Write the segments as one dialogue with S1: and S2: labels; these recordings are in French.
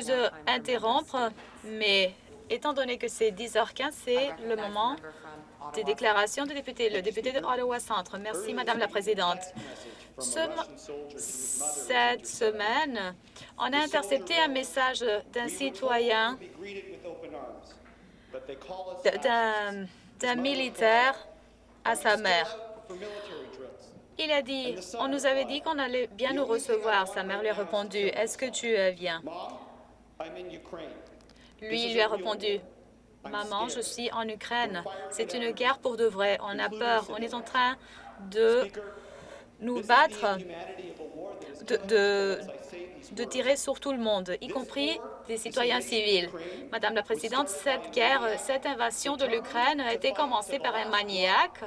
S1: m'excuse d'interrompre, mais étant donné que c'est 10h15, c'est le moment des déclarations de députés. Le député de Ottawa Centre. Merci, Madame la Présidente. cette semaine, on a intercepté un message d'un citoyen, d'un militaire à sa mère. Il a dit, on nous avait dit qu'on allait bien nous recevoir. Sa mère lui a répondu, est-ce que tu viens? Lui, il lui a répondu, Maman, je suis en Ukraine. C'est une guerre pour de vrai. On a peur. On est en train de nous battre, de, de, tirer sur tout le monde, y compris des citoyens civils. Madame la Présidente, cette guerre, cette invasion de l'Ukraine a été commencée par un maniaque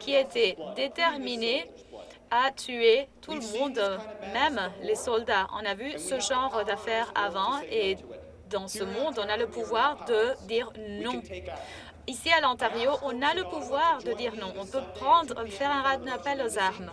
S1: qui était déterminé à tuer tout le monde, même les soldats. On a vu ce genre d'affaires avant et dans ce monde, on a le pouvoir de dire non. Ici, à l'Ontario, on a le pouvoir de dire non. On peut prendre, faire un appel aux armes.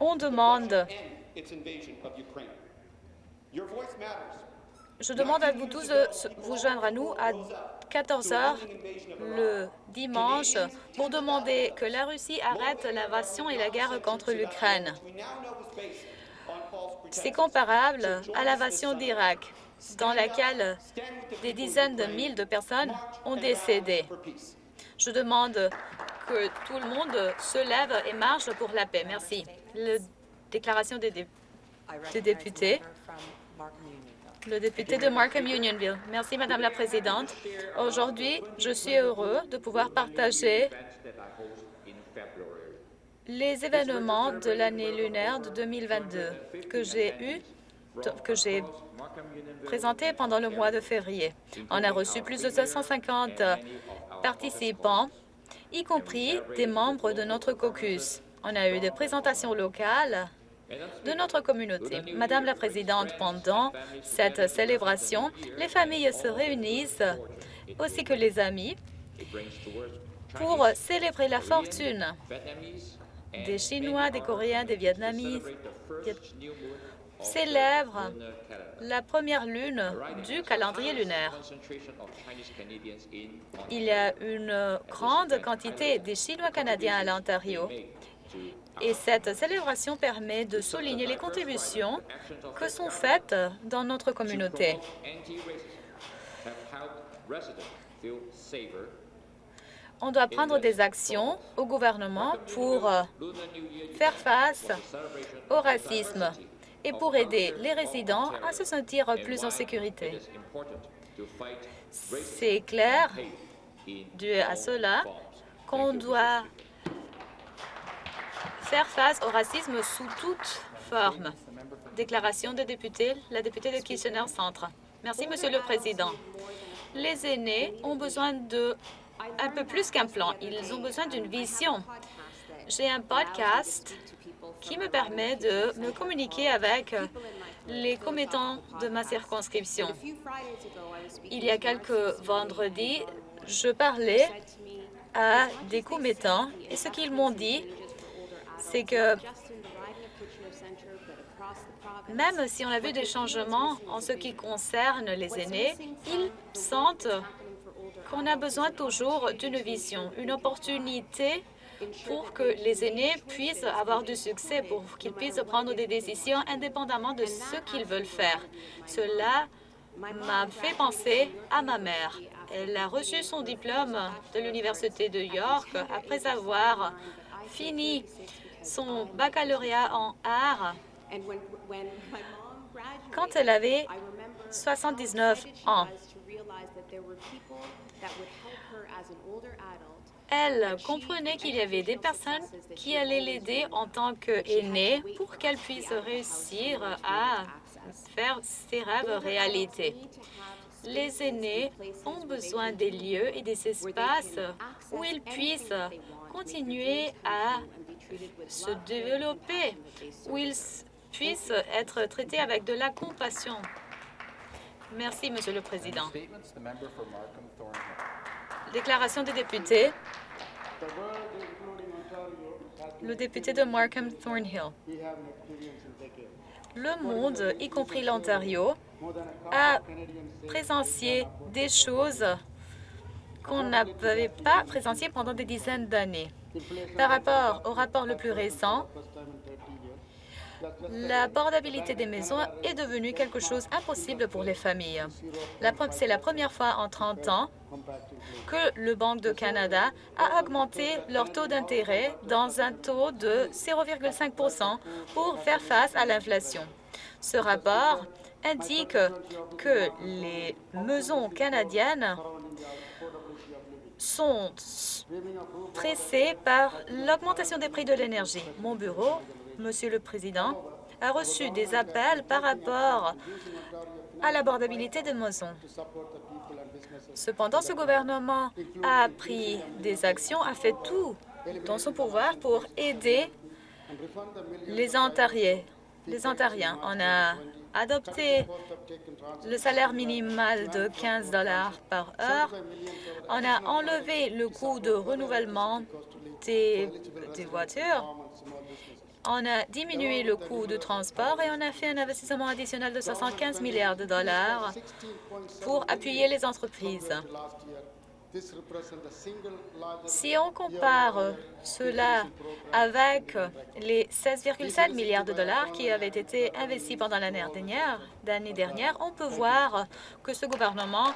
S1: On demande... Je demande à vous tous de vous joindre à nous à 14 heures le dimanche pour demander que la Russie arrête l'invasion et la guerre contre l'Ukraine. C'est comparable à l'invasion d'Irak, dans laquelle des dizaines de milliers de personnes ont décédé. Je demande que tout le monde se lève et marche pour la paix. Merci. La déclaration des, députés. Le député de Markham Unionville. Merci, Madame la Présidente. Aujourd'hui, je suis heureux de pouvoir partager les événements de l'année lunaire de 2022 que j'ai eu que j'ai présenté pendant le mois de février. On a reçu plus de 250 participants, y compris des membres de notre caucus. On a eu des présentations locales de notre communauté. Madame la Présidente, pendant cette célébration, les familles se réunissent, aussi que les amis, pour célébrer la fortune des Chinois, des Coréens, des Vietnamites célèbrent la première lune du calendrier lunaire. Il y a une grande quantité des Chinois canadiens à l'Ontario et cette célébration permet de souligner les contributions que sont faites dans notre communauté on doit prendre des actions au gouvernement pour euh, faire face au racisme et pour aider les résidents à se sentir plus en sécurité. C'est clair, dû à cela, qu'on doit faire face au racisme sous toute forme. Déclaration de député, la députée de Kitchener Centre. Merci, Monsieur le Président. Les aînés ont besoin de un peu plus qu'un plan. Ils ont besoin d'une vision. J'ai un podcast qui me permet de me communiquer avec les commettants de ma circonscription. Il y a quelques vendredis, je parlais à des commettants et ce qu'ils m'ont dit, c'est que même si on a vu des changements en ce qui concerne les aînés, ils sentent qu'on a besoin toujours d'une vision, une opportunité pour que les aînés puissent avoir du succès, pour qu'ils puissent prendre des décisions indépendamment de ce qu'ils veulent faire. Cela m'a fait penser à ma mère. Elle a reçu son diplôme de l'Université de York après avoir fini son baccalauréat en art quand elle avait 79 ans. Elle comprenait qu'il y avait des personnes qui allaient l'aider en tant qu'aînée pour qu'elle puisse réussir à faire ses rêves réalité. Les aînés ont besoin des lieux et des espaces où ils puissent continuer à se développer, où ils puissent être traités avec de la compassion. Merci, Monsieur le Président. Déclaration des députés. Le député de Markham Thornhill. le monde, y compris l'Ontario, a présencié des choses qu'on n'avait pas présenciées pendant des dizaines d'années. Par rapport au rapport le plus récent, l'abordabilité des maisons est devenue quelque chose d'impossible pour les familles. C'est la première fois en 30 ans que le Banque de Canada a augmenté leur taux d'intérêt dans un taux de 0,5% pour faire face à l'inflation. Ce rapport indique que les maisons canadiennes sont pressées par l'augmentation des prix de l'énergie. Mon bureau Monsieur le Président, a reçu des appels par rapport à l'abordabilité des maisons. Cependant, ce gouvernement a pris des actions, a fait tout dans son pouvoir pour aider les Ontariens. Les Ontariens. On a adopté le salaire minimal de 15 dollars par heure. On a enlevé le coût de renouvellement des, des voitures on a diminué le coût de transport et on a fait un investissement additionnel de 75 milliards de dollars pour appuyer les entreprises. Si on compare cela avec les 16,7 milliards de dollars qui avaient été investis pendant l'année dernière, dernière, on peut voir que ce gouvernement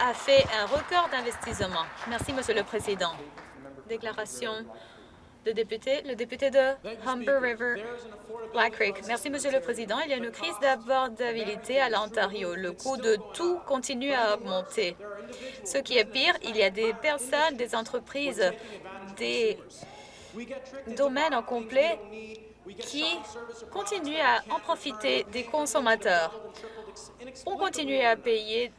S1: a fait un record d'investissement. Merci, Monsieur le Président. Déclaration le député, le député de Humber River, Black Creek. Merci, Monsieur le Président. Il y a une crise d'abordabilité à l'Ontario. Le coût de tout continue à augmenter. Ce qui est pire, il y a des personnes, des entreprises, des domaines en complet qui continuent à en profiter des consommateurs. On continue à payer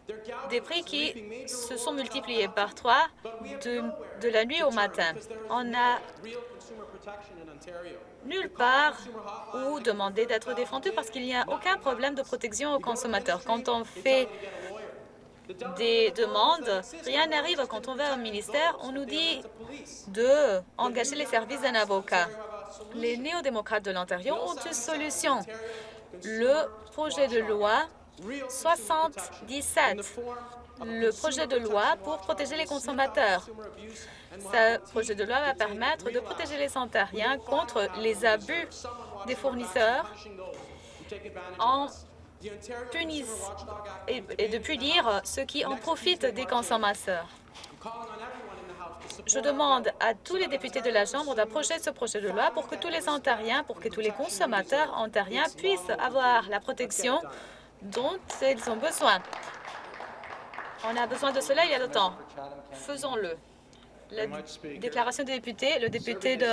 S1: des prix qui se sont multipliés par trois de, de la nuit au matin. On a nulle part où demander d'être défendu parce qu'il n'y a aucun problème de protection aux consommateurs. Quand on fait des demandes, rien n'arrive. Quand on va au ministère, on nous dit de les services d'un avocat. Les néo-démocrates de l'Ontario ont une solution. Le projet de loi 77, le projet de loi pour protéger les consommateurs. Ce projet de loi va permettre de protéger les Ontariens contre les abus des fournisseurs en punissant et, et de punir ceux qui en profitent des consommateurs. Je demande à tous les députés de la Chambre d'approcher ce projet de loi pour que tous les Ontariens, pour que tous les consommateurs ontariens puissent avoir la protection dont ils ont besoin. On a besoin de cela il y a longtemps. Faisons-le la déclaration des députés, le député de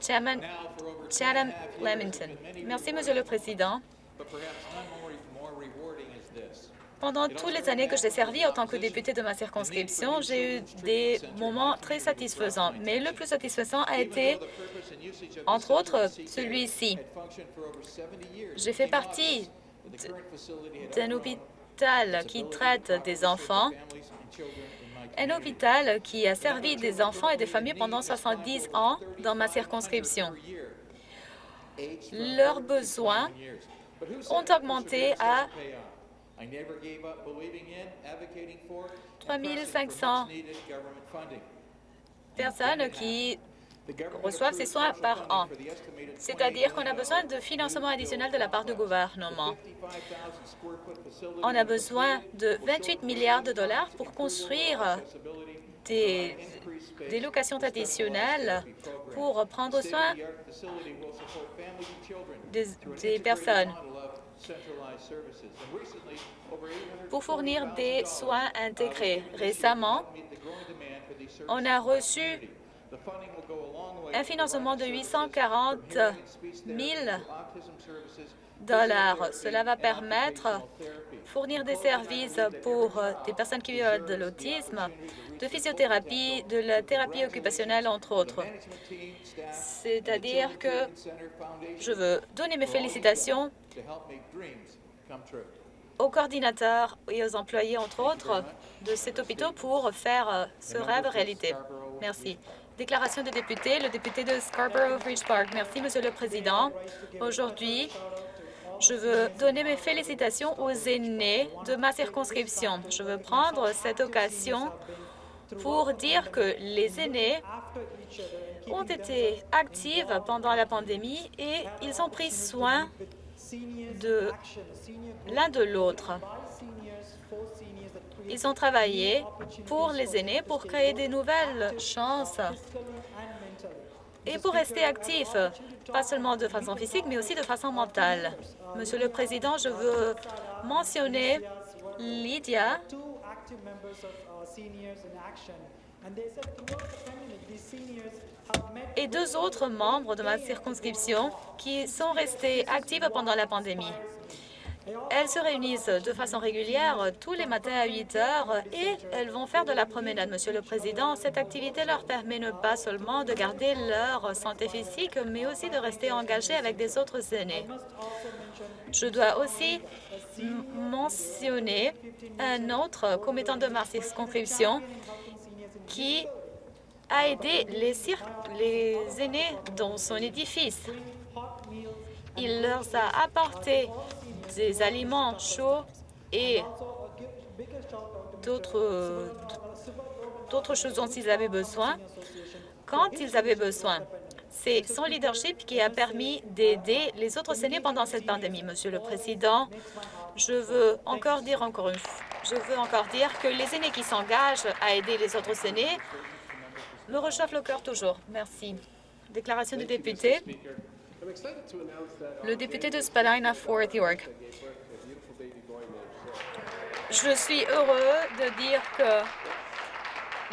S1: Chatham-Lamington. Merci, Monsieur le Président. Pendant toutes les années que j'ai servi en tant que député de ma circonscription, j'ai eu des moments très satisfaisants. Mais le plus satisfaisant a été, entre autres, celui-ci. J'ai fait partie d'un hôpital qui traite des enfants un hôpital qui a servi des enfants et des familles pendant 70 ans dans ma circonscription. Leurs besoins ont augmenté à 3 500 personnes qui reçoivent ces soins par an. C'est-à-dire qu'on a besoin de financement additionnel de la part du gouvernement. On a besoin de 28 milliards de dollars pour construire des, des locations additionnelles pour prendre soin des, des personnes pour fournir des soins intégrés. Récemment, on a reçu un financement de 840 000 dollars. Cela va permettre de fournir des services pour des personnes qui vivent de l'autisme, de physiothérapie, de la thérapie occupationnelle, entre autres. C'est-à-dire que je veux donner mes félicitations aux coordinateurs et aux employés, entre autres, de cet hôpital pour faire ce rêve réalité. Merci. Déclaration de député, le député de Scarborough-Ridge Park. Merci, Monsieur le Président. Aujourd'hui, je veux donner mes félicitations aux aînés de ma circonscription. Je veux prendre cette occasion pour dire que les aînés ont été actifs pendant la pandémie et ils ont pris soin de l'un de l'autre. Ils ont travaillé pour les aînés pour créer des nouvelles chances et pour rester actifs, pas seulement de façon physique, mais aussi de façon mentale. Monsieur le Président, je veux mentionner Lydia et deux autres membres de ma circonscription qui sont restés actifs pendant la pandémie. Elles se réunissent de façon régulière tous les matins à 8 heures et elles vont faire de la promenade, Monsieur le Président. Cette activité leur permet ne pas seulement de garder leur santé physique, mais aussi de rester engagés avec des autres aînés. Je dois aussi mentionner un autre commettant de ma circonscription qui a aidé les, les aînés dans son édifice. Il leur a apporté des aliments chauds et d'autres choses dont ils avaient besoin quand ils avaient besoin. C'est son leadership qui a permis d'aider les autres aînés pendant cette pandémie. Monsieur le Président, je veux encore dire encore une je veux encore dire que les aînés qui s'engagent à aider les autres aînés me réchauffent le cœur toujours. Merci. Déclaration du député. Le député de Spadina Fort York. Je suis heureux de dire que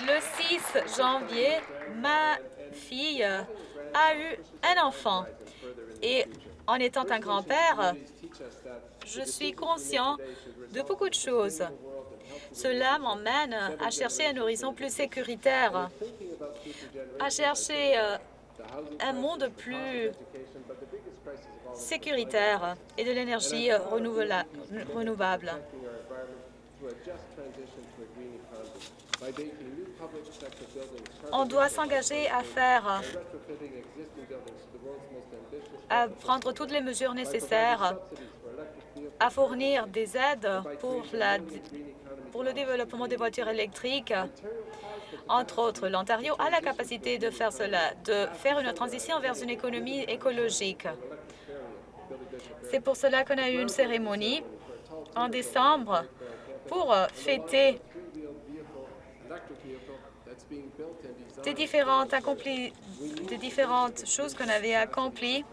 S1: le 6 janvier, ma fille a eu un enfant. Et en étant un grand-père, je suis conscient de beaucoup de choses. Cela m'emmène à chercher un horizon plus sécuritaire, à chercher euh, un monde plus sécuritaire et de l'énergie renouvelable. On doit s'engager à faire, à prendre toutes les mesures nécessaires, à fournir des aides pour, la, pour le développement des voitures électriques. Entre autres, l'Ontario a la capacité de faire cela, de faire une transition vers une économie écologique. C'est pour cela qu'on a eu une cérémonie en décembre pour fêter des différentes, accompli, des différentes choses qu'on avait accomplies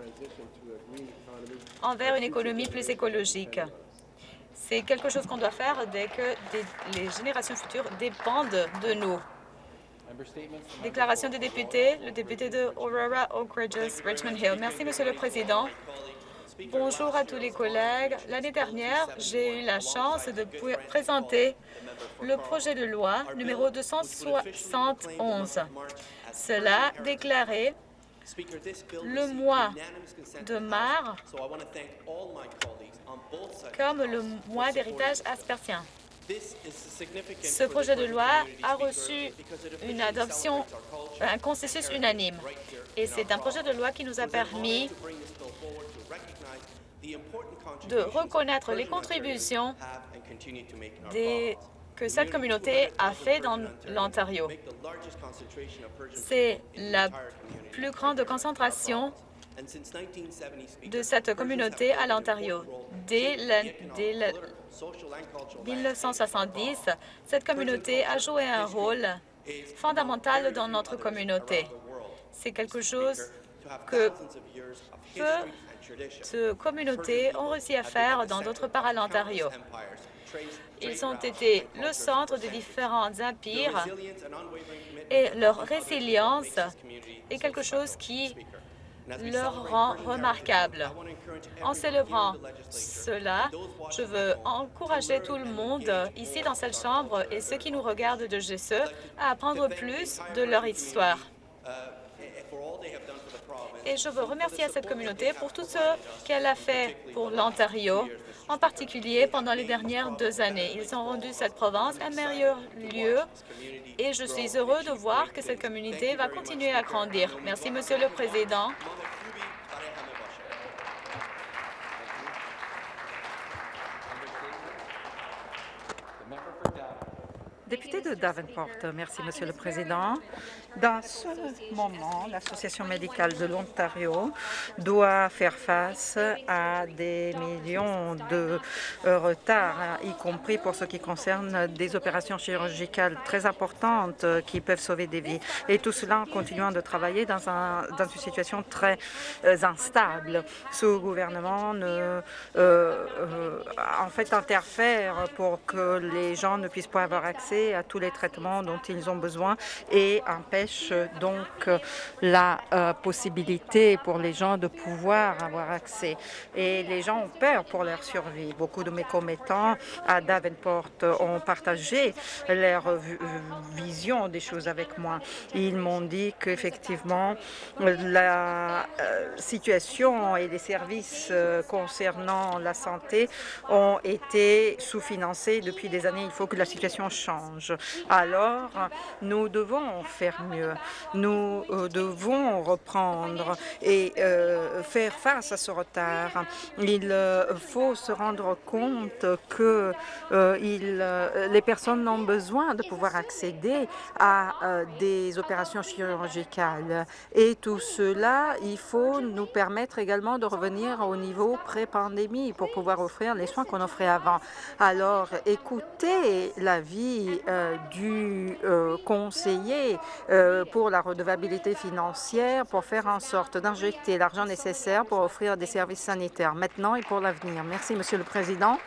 S1: envers une économie plus écologique. C'est quelque chose qu'on doit faire dès que les générations futures dépendent de nous. Déclaration des députés, le député de Aurora, Oak Ridges, Richmond Hill. Merci, Monsieur le Président. Bonjour à tous les collègues. L'année dernière, j'ai eu la chance de présenter le projet de loi numéro 271. Cela déclarait le mois de mars comme le mois d'héritage aspersien. Ce projet de loi a reçu une adoption, un consensus unanime. Et c'est un projet de loi qui nous a permis de reconnaître les contributions que cette communauté a fait dans l'Ontario. C'est la plus grande concentration de cette communauté à l'Ontario. Dès, dès 1970, cette communauté a joué un rôle fondamental dans notre communauté. C'est quelque chose que peu de communautés ont réussi à faire dans d'autres parts à l'Ontario. Ils ont été le centre de différents empires et leur résilience est quelque chose qui leur rend remarquable. En célébrant cela, je veux encourager tout le monde ici dans cette Chambre et ceux qui nous regardent de GSE à apprendre plus de leur histoire. Et je veux remercier cette communauté pour tout ce qu'elle a fait pour l'Ontario en particulier pendant les dernières deux années. Ils ont rendu cette province un meilleur lieu et je suis heureux de voir que cette communauté va continuer à grandir. Merci, Monsieur le Président.
S2: Député de Davenport, merci, Monsieur le Président. Dans ce moment, l'Association médicale de l'Ontario doit faire face à des millions de retards, y compris pour ce qui concerne des opérations chirurgicales très importantes qui peuvent sauver des vies. Et tout cela en continuant de travailler dans, un, dans une situation très euh, instable. Ce gouvernement ne, euh, euh, en fait interfère pour que les gens ne puissent pas avoir accès à tous les traitements dont ils ont besoin et empêche donc la euh, possibilité pour les gens de pouvoir avoir accès. Et les gens ont peur pour leur survie. Beaucoup de mes commettants à Davenport ont partagé leur vision des choses avec moi. Ils m'ont dit qu'effectivement, la euh, situation et les services euh, concernant la santé ont été sous-financés depuis des années. Il faut que la situation change. Alors, nous devons faire mieux. Nous euh, devons reprendre et euh, faire face à ce retard. Il euh, faut se rendre compte que les personnes ont besoin de pouvoir accéder à des opérations chirurgicales. Et tout cela, il faut nous permettre également de revenir au niveau pré-pandémie pour pouvoir offrir les soins qu'on offrait avant. Alors, écoutez la vie euh, du euh, conseiller euh, pour la redevabilité financière pour faire en sorte d'injecter l'argent nécessaire pour offrir des services sanitaires maintenant et pour l'avenir. Merci, Monsieur le Président.